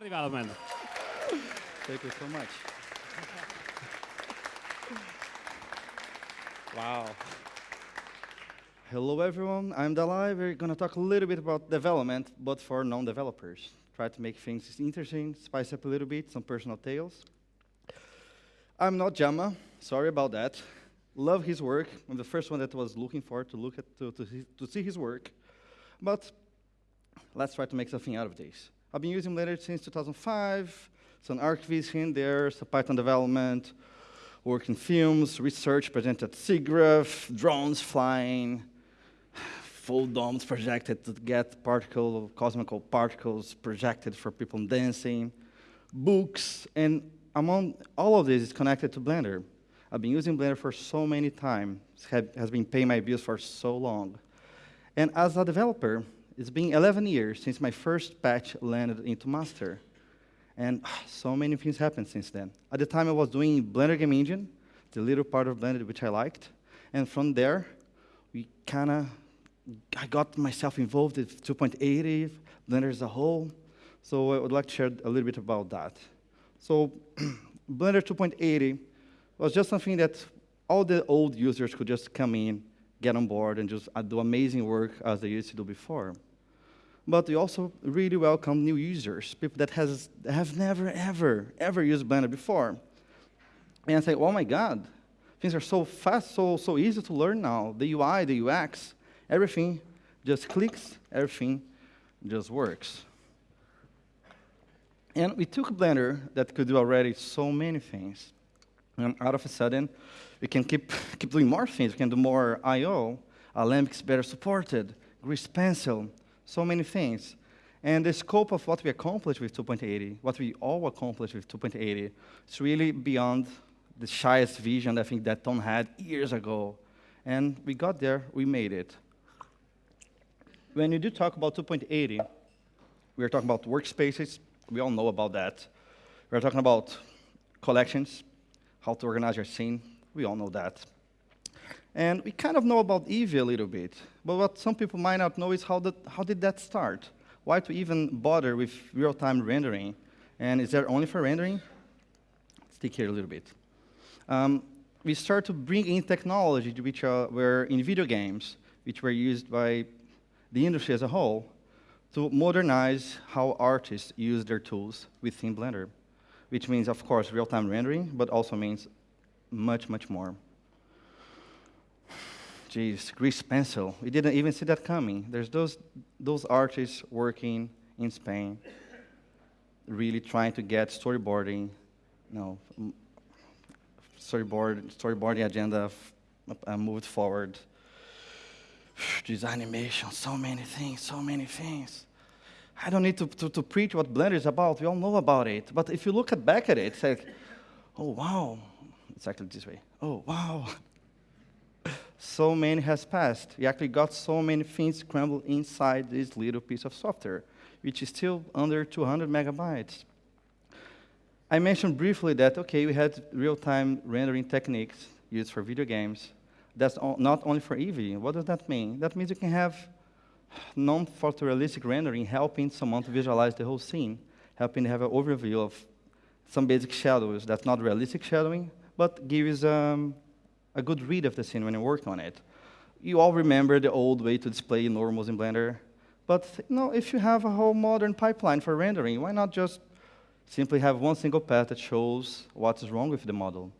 development. Thank you so much. wow. Hello, everyone. I'm Dalai. We're going to talk a little bit about development, but for non-developers. Try to make things interesting, spice up a little bit, some personal tales. I'm not Jama. Sorry about that. Love his work. I'm the first one that was looking for to look at to, to, to see his work. But let's try to make something out of this. I've been using Blender since 2005, some archives here and there, some Python development, work in films, research presented at SIGGRAPH, drones flying, full domes projected to get particle, cosmical particles projected for people dancing, books, and among all of this is connected to Blender. I've been using Blender for so many times, has been paying my bills for so long. And as a developer, it's been 11 years since my first patch landed into master. And so many things happened since then. At the time, I was doing Blender Game Engine, the little part of Blender which I liked. And from there, we kind of, I got myself involved with 2.80, Blender as a whole. So I would like to share a little bit about that. So Blender 2.80 was just something that all the old users could just come in get on board and just uh, do amazing work as they used to do before. But we also really welcome new users, people that has, have never, ever, ever used Blender before. And I say, oh my God, things are so fast, so, so easy to learn now. The UI, the UX, everything just clicks, everything just works. And we took Blender that could do already so many things, and out of a sudden, we can keep, keep doing more things. We can do more I.O. Alembic is better supported, Grease Pencil, so many things. And the scope of what we accomplished with 2.80, what we all accomplished with 2.80, is really beyond the shyest vision I think that Ton had years ago. And we got there, we made it. When you do talk about 2.80, we are talking about workspaces. We all know about that. We're talking about collections, how to organize your scene, we all know that. And we kind of know about Eevee a little bit. But what some people might not know is how, that, how did that start? Why to even bother with real-time rendering? And is that only for rendering? Let's here a little bit. Um, we start to bring in technology which uh, were in video games, which were used by the industry as a whole, to modernize how artists use their tools within Blender, which means, of course, real-time rendering, but also means much, much more. Jeez, Grease Pencil. We didn't even see that coming. There's those, those artists working in Spain, really trying to get storyboarding, you know, storyboard, storyboarding agenda uh, moved forward. This animation, so many things, so many things. I don't need to, to, to, preach what Blender is about. We all know about it. But if you look at back at it, it's like, oh, wow, exactly this way. Oh, wow. so many has passed. We actually got so many things scrambled inside this little piece of software, which is still under 200 megabytes. I mentioned briefly that, okay, we had real-time rendering techniques used for video games. That's not only for Eevee. What does that mean? That means you can have non-photorealistic rendering helping someone to visualize the whole scene, helping to have an overview of some basic shadows. That's not realistic shadowing, but gives um, a good read of the scene when you work on it. You all remember the old way to display normals in Blender, but you know, if you have a whole modern pipeline for rendering, why not just simply have one single path that shows what's wrong with the model?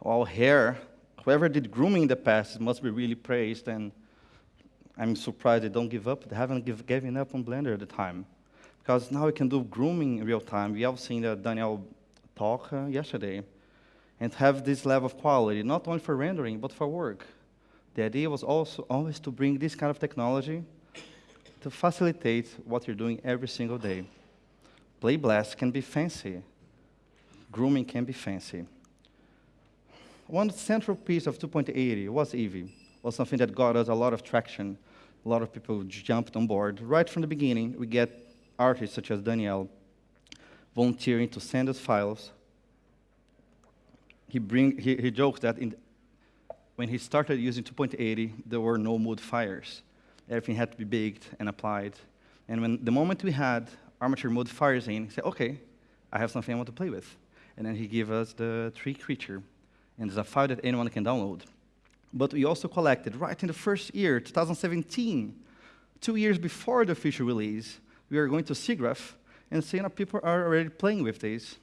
Well, hair, whoever did grooming in the past must be really praised, and I'm surprised they don't give up. They haven't give, given up on Blender at the time. Because now we can do grooming in real time. We have seen that Daniel talk uh, yesterday and have this level of quality, not only for rendering, but for work. The idea was also always to bring this kind of technology to facilitate what you're doing every single day. Play Blast can be fancy. Grooming can be fancy. One central piece of 2.80 was Eevee, was something that got us a lot of traction. A lot of people jumped on board. Right from the beginning, we get artists such as Daniel volunteering to send us files he, bring, he, he jokes that in, when he started using 2.80, there were no modifiers. Everything had to be baked and applied. And when the moment we had armature modifiers in. He said, okay, I have something I want to play with. And then he gave us the tree creature. And it's a file that anyone can download. But we also collected, right in the first year, 2017, two years before the official release, we are going to SIGGRAPH and seeing that people are already playing with this.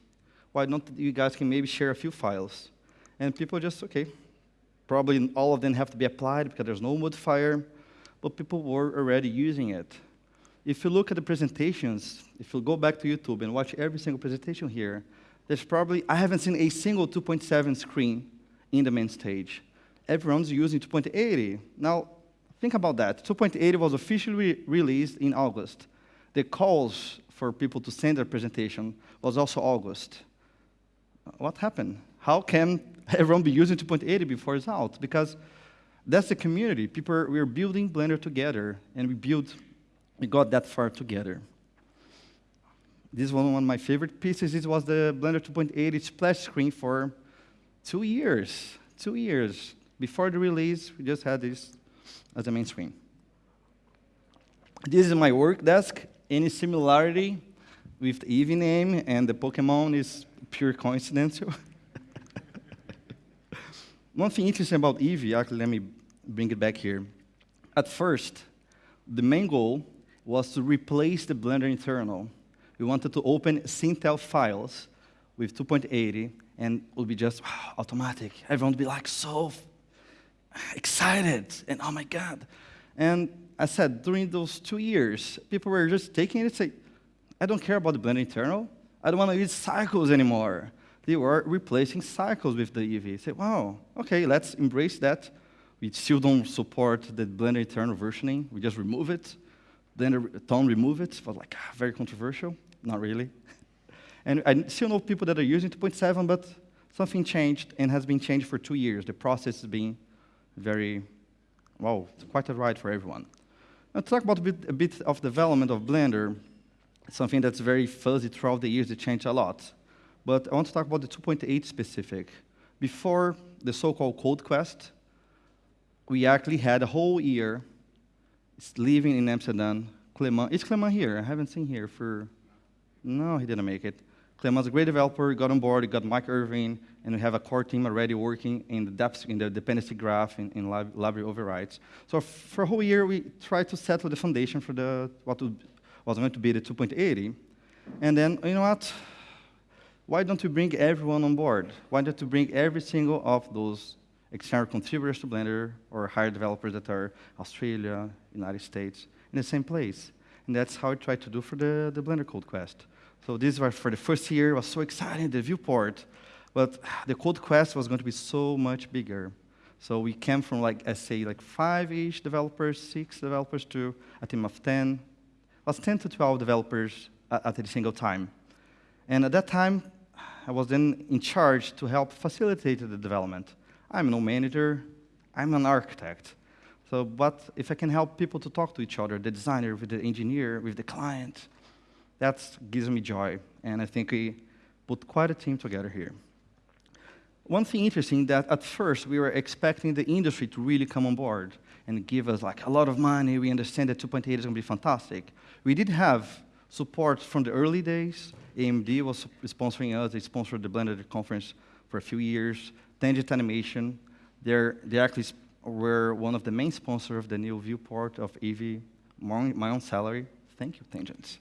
Why don't you guys can maybe share a few files? And people just, okay, probably all of them have to be applied because there's no modifier, but people were already using it. If you look at the presentations, if you go back to YouTube and watch every single presentation here, there's probably, I haven't seen a single 2.7 screen in the main stage. Everyone's using 2.80. Now, think about that. 2.80 was officially released in August. The calls for people to send their presentation was also August. What happened? How can everyone be using 2.80 before it's out? Because that's the community. People, we're building Blender together, and we built, we got that far together. This one, one of my favorite pieces. It was the Blender 2.80 splash screen for two years. Two years. Before the release, we just had this as a main screen. This is my work desk. Any similarity with the Eevee name and the Pokemon is pure coincidental. One thing interesting about Eevee, actually, let me bring it back here. At first, the main goal was to replace the Blender internal we wanted to open Sintel files with 2.80, and it would be just wow, automatic. Everyone would be like so excited, and oh my God. And I said, during those two years, people were just taking it and say, I don't care about the Blender internal. I don't want to use cycles anymore. They were replacing cycles with the Eevee. Said, wow, okay, let's embrace that. We still don't support the Blender internal versioning. We just remove it. Then Ton remove it. Was like ah, very controversial. Not really. and I still know people that are using 2.7, but something changed and has been changed for two years. The process has been very, well, quite a ride for everyone. To talk about a bit, a bit of development of Blender, something that's very fuzzy throughout the years, it changed a lot. But I want to talk about the 2.8 specific. Before the so-called Code Quest, we actually had a whole year living in Amsterdam. Clement, is Clement here? I haven't seen here for, no, he didn't make it. Clement's a great developer, got on board, got Mike Erwin, and we have a core team already working in the depth, in the dependency graph, in, in lib library overrides. So for a whole year, we tried to settle the foundation for the, what was going to be the 2.80. And then, you know what? Why don't we bring everyone on board? Why don't we bring every single of those external contributors to Blender or hire developers that are Australia, United States, in the same place. And that's how I tried to do for the, the Blender Code Quest. So this was for the first year, it was so exciting, the viewport. But the Code Quest was going to be so much bigger. So we came from like, I say, like five-ish developers, six developers to a team of 10. It was 10 to 12 developers at, a single time. And at that time, I was then in charge to help facilitate the development. I'm no manager, I'm an architect. So, but if I can help people to talk to each other, the designer with the engineer, with the client, that gives me joy. And I think we put quite a team together here. One thing interesting that at first we were expecting the industry to really come on board and give us like a lot of money. We understand that 2.8 is going to be fantastic. We did have support from the early days. AMD was sponsoring us. They sponsored the Blender conference for a few years. Tangent Animation, they're, they actually were one of the main sponsors of the new viewport of my, my own salary. Thank you, Tangents.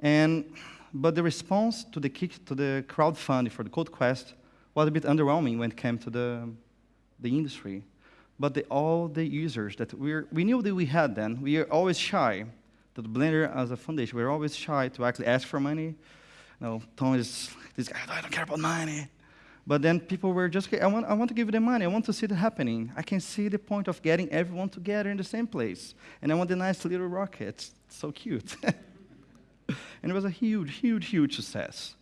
And, but the response to the, kick, to the crowdfunding for the Code Quest was a bit underwhelming when it came to the, the industry. But the, all the users that we we knew that we had then, we are always shy, that Blender as a foundation, we're always shy to actually ask for money. You know, Ton is this guy, I don't care about money. But then people were just, I want, I want to give them money. I want to see it happening. I can see the point of getting everyone together in the same place. And I want the nice little rockets. So cute. and it was a huge, huge, huge success.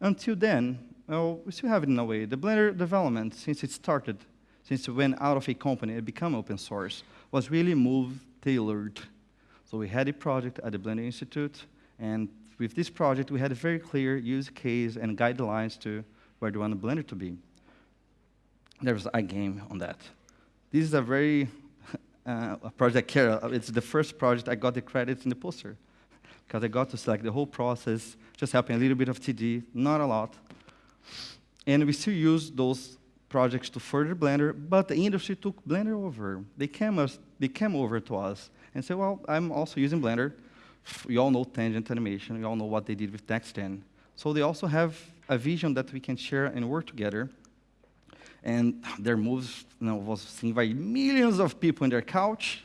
Until then, well, we still have it in a way. The Blender development, since it started, since it went out of a company and became open source, was really move tailored. So we had a project at the Blender Institute, and with this project, we had a very clear use case and guidelines to where do you want the Blender to be? There's a game on that. This is a very uh, a project care. It's the first project I got the credits in the poster. Because I got to select the whole process, just helping a little bit of TD, not a lot. And we still use those projects to further Blender, but the industry took Blender over. They came, us, they came over to us and said, well, I'm also using Blender. We all know tangent animation. We all know what they did with Next Gen. So they also have a vision that we can share and work together. And their moves you know, was seen by millions of people in their couch.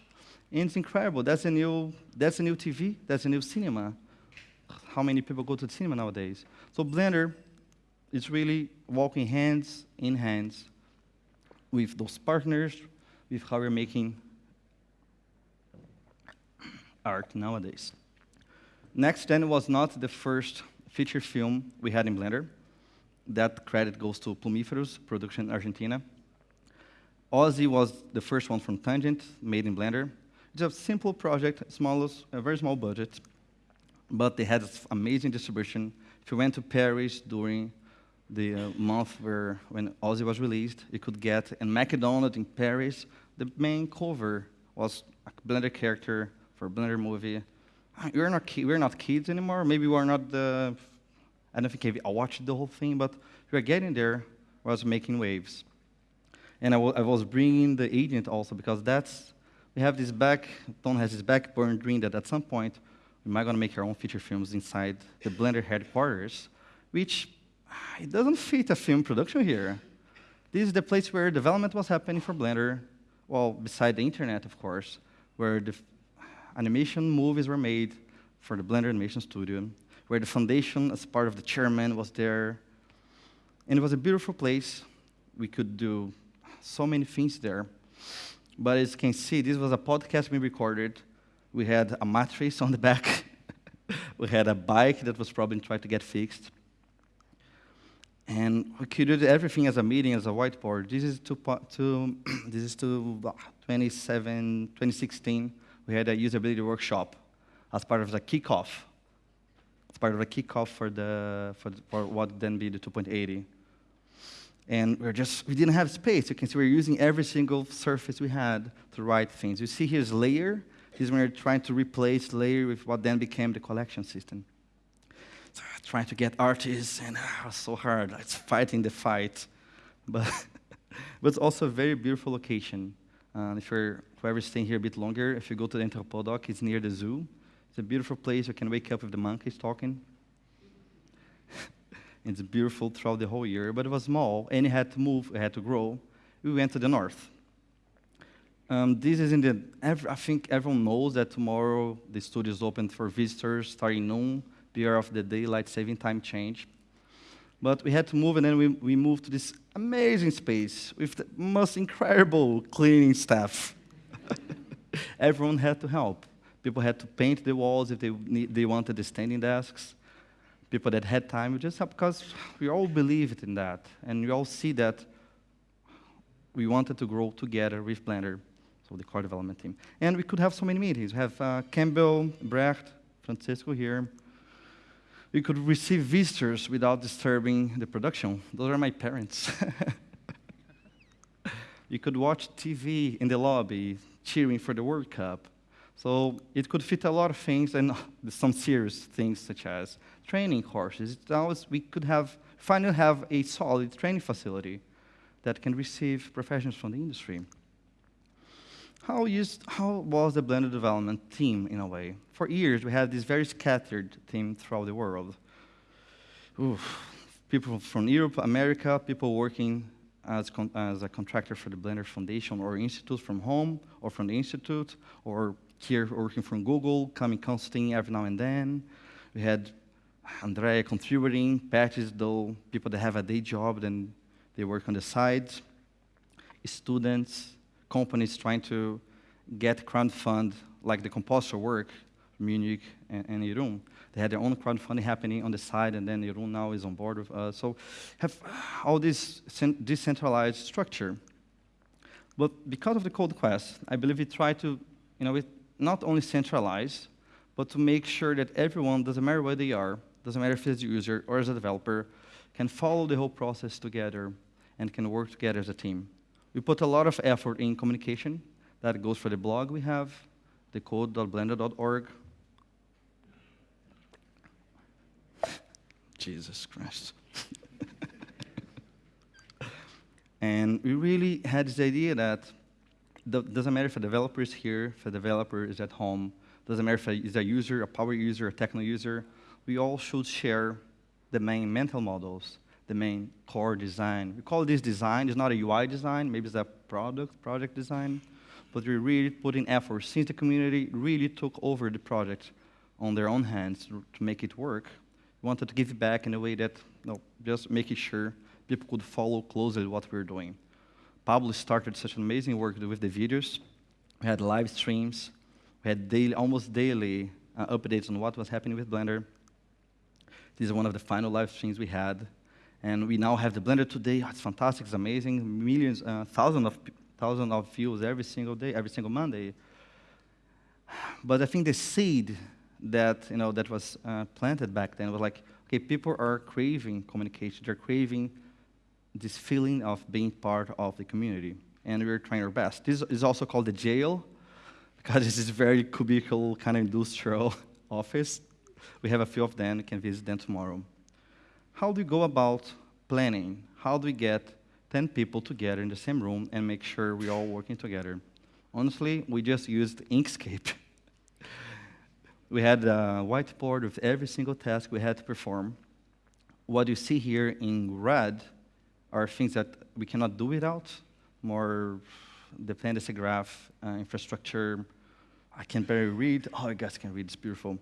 And it's incredible. That's a new, that's a new TV. That's a new cinema. How many people go to the cinema nowadays? So Blender is really walking hands in hands with those partners, with how we're making art nowadays. Next Nexten was not the first feature film we had in Blender. That credit goes to Plumiferos, production in Argentina. Ozzy was the first one from Tangent, made in Blender. A simple project, smallest, a very small budget, but they had amazing distribution. If you went to Paris during the uh, month where when Ozzy was released, you could get in McDonald's in Paris. The main cover was a Blender character for a Blender movie. Ah, we're not we're not kids anymore. Maybe we're not the. I don't think I watched the whole thing, but we are getting there. Was making waves, and I, was bringing the agent also because that's we have this back. Ton has this backburn dream that at some point we might gonna make our own feature films inside the Blender headquarters, which ah, it doesn't fit a film production here. This is the place where development was happening for Blender, well, beside the internet, of course, where the animation movies were made for the Blender Animation Studio, where the foundation, as part of the chairman, was there. And it was a beautiful place. We could do so many things there. But as you can see, this was a podcast we recorded. We had a mattress on the back. we had a bike that was probably trying to get fixed. And we created everything as a meeting, as a whiteboard. This is to, to this is to 27, 2016. We had a usability workshop as part of the kickoff. As part of the kickoff for the for, for what then be the 2.80. And we're just we didn't have space. You can see we're using every single surface we had to write things. You see here's layer. This is when we're trying to replace layer with what then became the collection system trying to get artists, and ah, it was so hard. It's fighting the fight. But, but it's also a very beautiful location. Uh, if you're whoever staying here a bit longer, if you go to the Entrepotdok, it's near the zoo. It's a beautiful place. You can wake up with the monkeys talking. It's beautiful throughout the whole year, but it was small, and it had to move, it had to grow. We went to the north. Um, this is in the, I think everyone knows that tomorrow the studio is open for visitors starting noon year of the daylight saving time change. But we had to move, and then we, we moved to this amazing space with the most incredible cleaning staff. Everyone had to help. People had to paint the walls if they, need, they wanted the standing desks. People that had time just because we all believed in that. And we all see that we wanted to grow together with Blender, so the core development team. And we could have so many meetings. We have uh, Campbell, Brecht, Francesco here, we could receive visitors without disturbing the production. Those are my parents. you could watch TV in the lobby cheering for the World Cup. So it could fit a lot of things and some serious things such as training courses. Was, we could have finally have a solid training facility that can receive professionals from the industry. How, used, how was the Blender development team in a way? For years, we had this very scattered team throughout the world. Oof. People from Europe, America, people working as, as a contractor for the Blender Foundation or Institute from home or from the Institute, or here working from Google, coming consulting every now and then. We had Andrea contributing, patches though, people that have a day job, then they work on the side, students, companies trying to get crowdfund, like the composer work, Monique and, and Jeroen. They had their own crowdfunding happening on the side, and then Jeroen now is on board with us. So have all this decentralized structure. But because of the Code Quest, I believe we try to, you know, not only centralize, but to make sure that everyone, doesn't matter where they are, doesn't matter if it's a user or as a developer, can follow the whole process together and can work together as a team. We put a lot of effort in communication. That goes for the blog we have, the code.blender.org. Jesus Christ. and we really had this idea that doesn't matter if a developer is here, if a developer is at home, doesn't matter if it's a user, a power user, a techno user, we all should share the main mental models, the main core design. We call this design, it's not a UI design, maybe it's a product, project design, but we really put in effort since the community really took over the project on their own hands to, make it work. We wanted to give it back in a way that, you know, just making sure people could follow closely what we're doing. Pablo started such an amazing work with the videos. We had live streams. We had daily, almost daily uh, updates on what was happening with Blender. This is one of the final live streams we had. And we now have the Blender today. Oh, it's fantastic, it's amazing. Millions, uh, thousands of, thousands of views every single day, every single Monday. But I think the seed that, you know, that was uh, planted back then was like, okay, people are craving communication. They're craving this feeling of being part of the community. And we're trying our best. This is also called the jail, because this is very cubicle, kind of industrial office. We have a few of them, you can visit them tomorrow. How do we go about planning? How do we get 10 people together in the same room and make sure we're all working together? Honestly, we just used Inkscape. we had a whiteboard with every single task we had to perform. What you see here in red are things that we cannot do without, more dependency graph, uh, infrastructure. I can barely read. Oh, you guys can read, it's beautiful.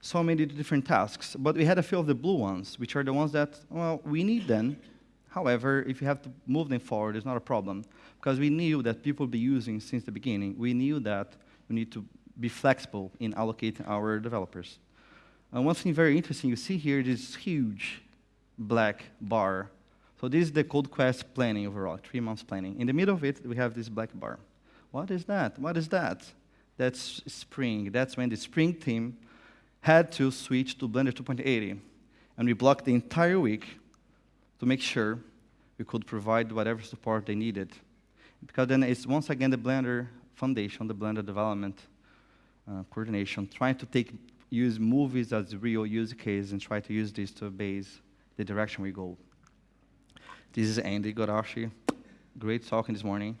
So many different tasks, but we had a few of the blue ones, which are the ones that, well, we need them. However, if you have to move them forward, it's not a problem, because we knew that people would be using since the beginning. We knew that we need to be flexible in allocating our developers. Uh, one thing very interesting, you see here this huge black bar so this is the CodeQuest planning overall, three months planning. In the middle of it, we have this black bar. What is that? What is that? That's Spring. That's when the Spring team had to switch to Blender 2.80. And we blocked the entire week to make sure we could provide whatever support they needed. Because then it's once again the Blender Foundation, the Blender development uh, coordination, trying to take use movies as real use case and try to use this to base the direction we go. This is Andy Goralczyk. Great talking this morning.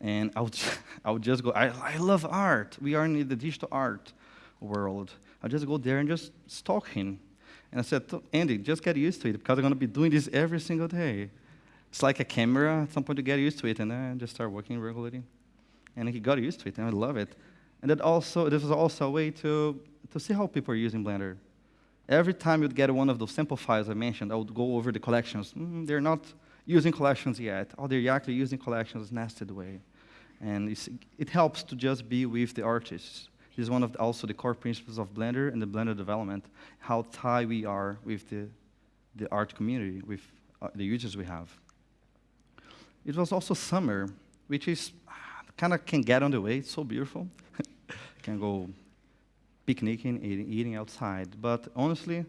And I would, I would just go, I, I love art. We are in the digital art world. I'll just go there and just stalk him. And I said, Andy, just get used to it because I'm going to be doing this every single day. It's like a camera. At some point, you get used to it, and then just start working regularly. And he got used to it, and I love it. And that also, this was also a way to, to see how people are using Blender. Every time you'd get one of those sample files I mentioned, I would go over the collections. Mm, they're not using collections yet. Oh, they're actually using collections nested way. And it helps to just be with the artists. This is one of the, also the core principles of Blender and the Blender development, how tied we are with the, the art community, with uh, the users we have. It was also summer, which is ah, kind of can get on the way. It's so beautiful. can go picnicking, eating, outside. But honestly,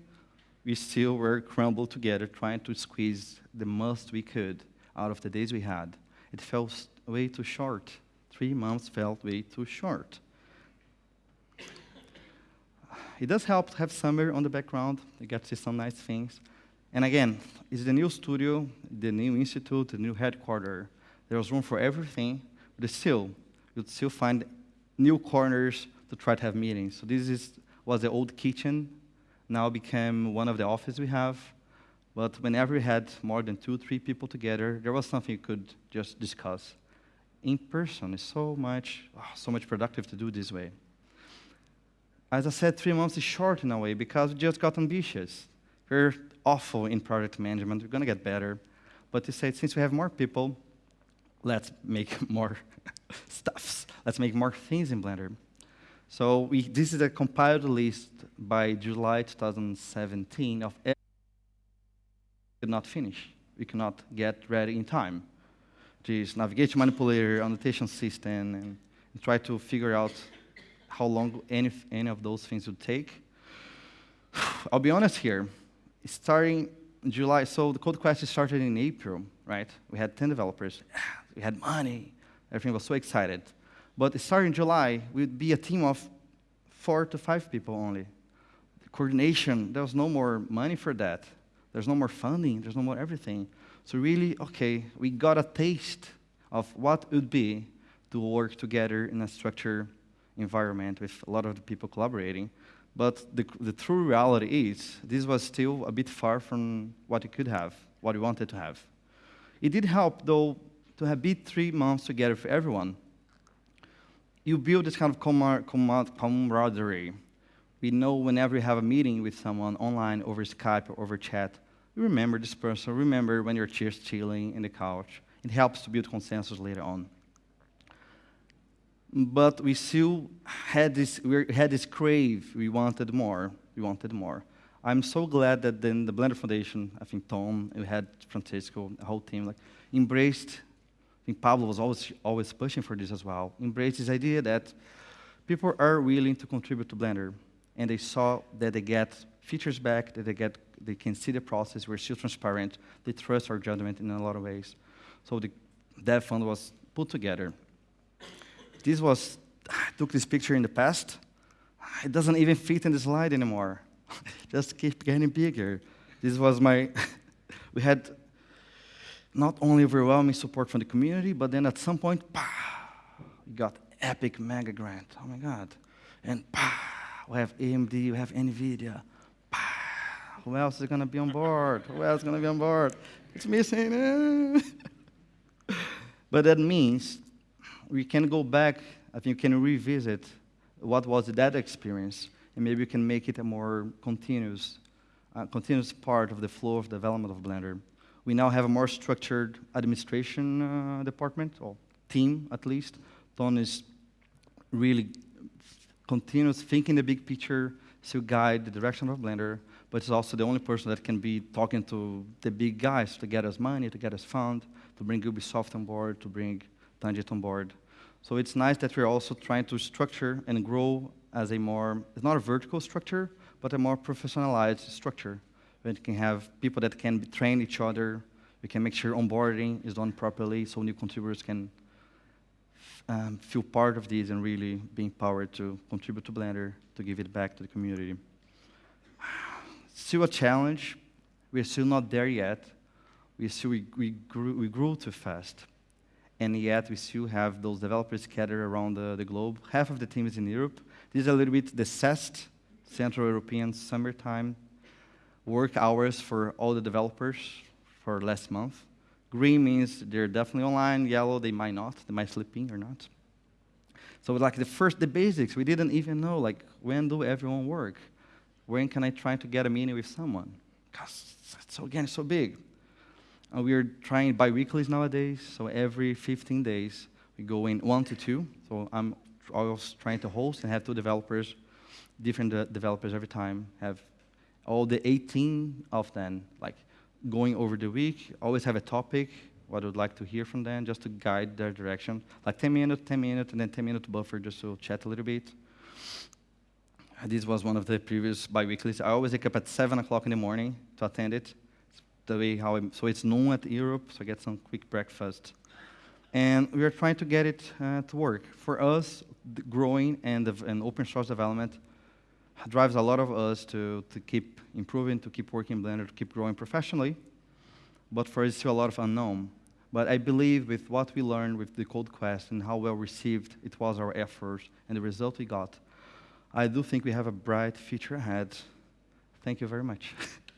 we still were crumbled together trying to squeeze the most we could out of the days we had. It felt way too short. Three months felt way too short. It does help to have summer on the background. You get to see some nice things. And again, it's the new studio, the new institute, the new headquarters. There was room for everything, but still, you'd still find new corners to try to have meetings. So this is, was the old kitchen, now became one of the offices we have. But whenever we had more than two, three people together, there was something you could just discuss. In person is so much, oh, so much productive to do this way. As I said, three months is short in a way because we just got ambitious. We're awful in project management. We're going to get better. But to say, since we have more people, let's make more stuffs. Let's make more things in Blender. So we, this is a compiled list by July 2017 of we could not finish. We could not get ready in time. This navigation manipulator, annotation system, and, and try to figure out how long any, any of those things would take. I'll be honest here. Starting July, so the CodeQuest started in April, right? We had 10 developers. We had money. Everything was so excited. But starting in July, we'd be a team of four to five people only. coordination. There was no more money for that. There's no more funding. There's no more everything. So really, okay, we got a taste of what it would be to work together in a structured environment with a lot of the people collaborating. But the, the true reality is, this was still a bit far from what we could have, what we wanted to have. It did help, though, to have been three months together for everyone. You build this kind of camaraderie. We know whenever we have a meeting with someone online over Skype or over chat, you remember this person, remember when you're just chilling in the couch. It helps to build consensus later on. But we still had this, we had this crave. We wanted more. We wanted more. I'm so glad that then the Blender Foundation, I think Ton, we had Francesco, the whole team, like embraced. Think Pablo was always always pushing for this as well. Embraced this idea that people are willing to contribute to Blender, and they saw that they get features back, that they get they can see the process. We're still transparent. They trust our judgment in a lot of ways. So the dev fund was put together. This was, I took this picture in the past. It doesn't even fit in the slide anymore. Just keep getting bigger. This was my, we had not only overwhelming support from the community, but then at some point, bah, we got epic mega grant. Oh my God. And bah, we have AMD, we have NVIDIA. Bah, who else is going to be on board? Who else is going to be on board? It's missing. but that means we can go back, I think we can revisit what was that experience, and maybe we can make it a more continuous, uh, continuous part of the flow of development of Blender. We now have a more structured administration uh, department, or team at least. Don is really continuous thinking the big picture to guide the direction of Blender, but it's also the only person that can be talking to the big guys to get us money, to get us fund, to bring Ubisoft on board, to bring Tangent on board. So it's nice that we're also trying to structure and grow as a more, it's not a vertical structure, but a more professionalized structure. We can have people that can train each other. We can make sure onboarding is done properly so new contributors can um, feel part of this and really be empowered to contribute to Blender, to give it back to the community. Still a challenge. We're still not there yet. We, still, we, we, grew, we grew too fast and yet we still have those developers scattered around the, the globe. Half of the team is in Europe. This is a little bit the CEST, Central European Summertime, work hours for all the developers for last month. Green means they're definitely online. Yellow, they might not. They might sleeping or not. So like the first, the basics, we didn't even know, like, when do everyone work? When can I try to get a meeting with someone? Because, so again, it's so big. Uh, we are trying bi-weeklies nowadays, so every 15 days we go in one to two. So I'm always trying to host and have two developers, different de developers every time, have all the 18 of them, like going over the week, always have a topic, what I would like to hear from them, just to guide their direction. Like 10 minutes, 10 minutes, and then 10 minutes buffer just to chat a little bit. This was one of the previous bi-weeklies. I always wake up at 7 o'clock in the morning to attend it the way how I'm, so it's noon at Europe, so I get some quick breakfast. And we are trying to get it uh, to work. For us, growing and, and open source development drives a lot of us to, to keep improving, to keep working Blender, to keep growing professionally. But for us, still a lot of unknown. But I believe with what we learned with the Code Quest and how well received it was our efforts and the result we got, I do think we have a bright future ahead. Thank you very much.